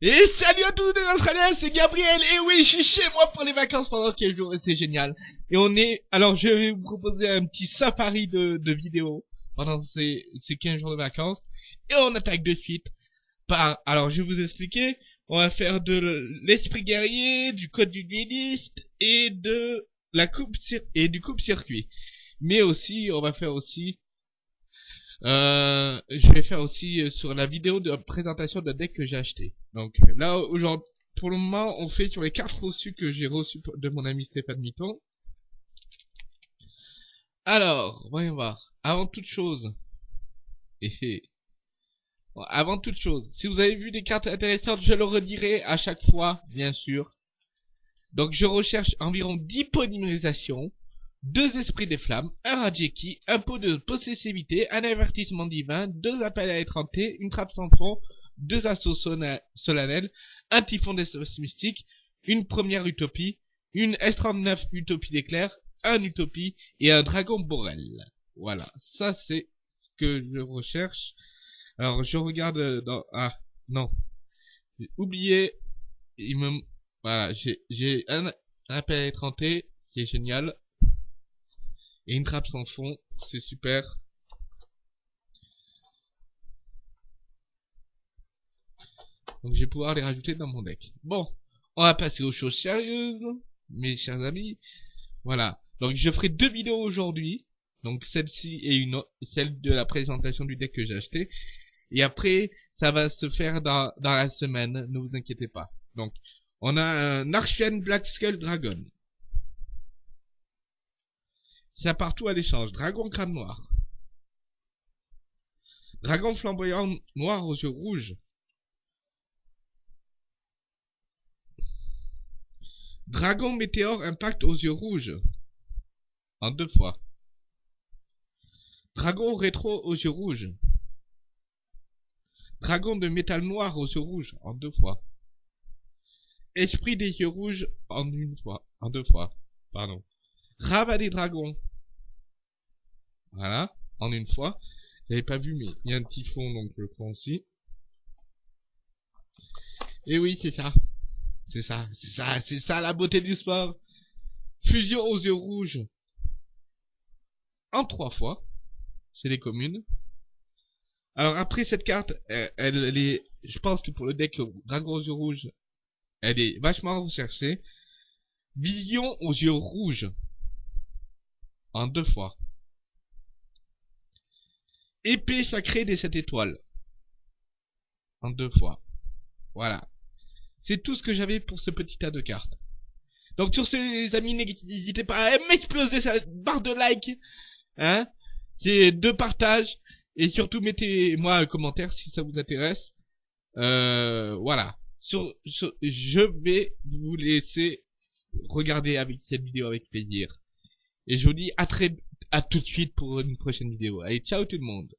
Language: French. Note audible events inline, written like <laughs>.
Et salut à tous les Australiens, c'est Gabriel, et oui, je suis chez moi pour les vacances pendant quelques jours, et c'est génial. Et on est, alors je vais vous proposer un petit safari de, de vidéos pendant ces, ces 15 jours de vacances, et on attaque de suite par, alors je vais vous expliquer, on va faire de l'esprit guerrier, du code du dueliste, et de la coupe, et du coupe-circuit. Mais aussi, on va faire aussi euh, je vais faire aussi euh, sur la vidéo de présentation de deck que j'ai acheté. Donc là, aujourd'hui, pour le moment, on fait sur les cartes reçues que j'ai reçues de mon ami Stéphane Mitton. Alors, voyons voir. Avant toute chose, <laughs> et avant toute chose, si vous avez vu des cartes intéressantes, je le redirai à chaque fois, bien sûr. Donc je recherche environ 10 polymérisations deux esprits des flammes, un Rajeki, un pot de possessivité, un avertissement divin, deux appels à étreinter, une trappe sans fond, deux assauts solennels, un typhon d'espace mystique, une première utopie, une S39 utopie d'éclair, un utopie et un dragon borel. Voilà, ça c'est ce que je recherche. Alors je regarde dans... Ah, non. J'ai oublié. Il me... Voilà, j'ai un appel à étreinter, c'est génial. Et une trappe sans fond, c'est super. Donc je vais pouvoir les rajouter dans mon deck. Bon, on va passer aux choses sérieuses, mes chers amis. Voilà. Donc je ferai deux vidéos aujourd'hui. Donc celle-ci et une autre, celle de la présentation du deck que j'ai acheté. Et après, ça va se faire dans, dans la semaine, ne vous inquiétez pas. Donc, on a un Archian Black Skull Dragon. Ça partout à l'échange. Dragon crâne noir. Dragon flamboyant noir aux yeux rouges. Dragon météore impact aux yeux rouges. En deux fois. Dragon rétro aux yeux rouges. Dragon de métal noir aux yeux rouges. En deux fois. Esprit des yeux rouges en une fois. En deux fois. Pardon. Rabat des dragons. Voilà, en une fois. J'avais pas vu, mais il y a un petit fond, donc je le prends aussi. Et oui, c'est ça. C'est ça, c'est ça, c'est ça la beauté du sport. Fusion aux yeux rouges. En trois fois. C'est les communes. Alors après cette carte, elle, elle, est, je pense que pour le deck Dragon aux yeux rouges, elle est vachement recherchée. Vision aux yeux rouges. En deux fois. Épée sacrée des sept étoiles. En deux fois. Voilà. C'est tout ce que j'avais pour ce petit tas de cartes. Donc sur ce les amis, n'hésitez pas à m'exploser cette barre de like. Hein C'est de partage. Et surtout mettez-moi un commentaire si ça vous intéresse. Euh, voilà. Sur, je vais vous laisser regarder avec cette vidéo avec plaisir. Et je vous dis à très à tout de suite pour une prochaine vidéo. Allez, ciao tout le monde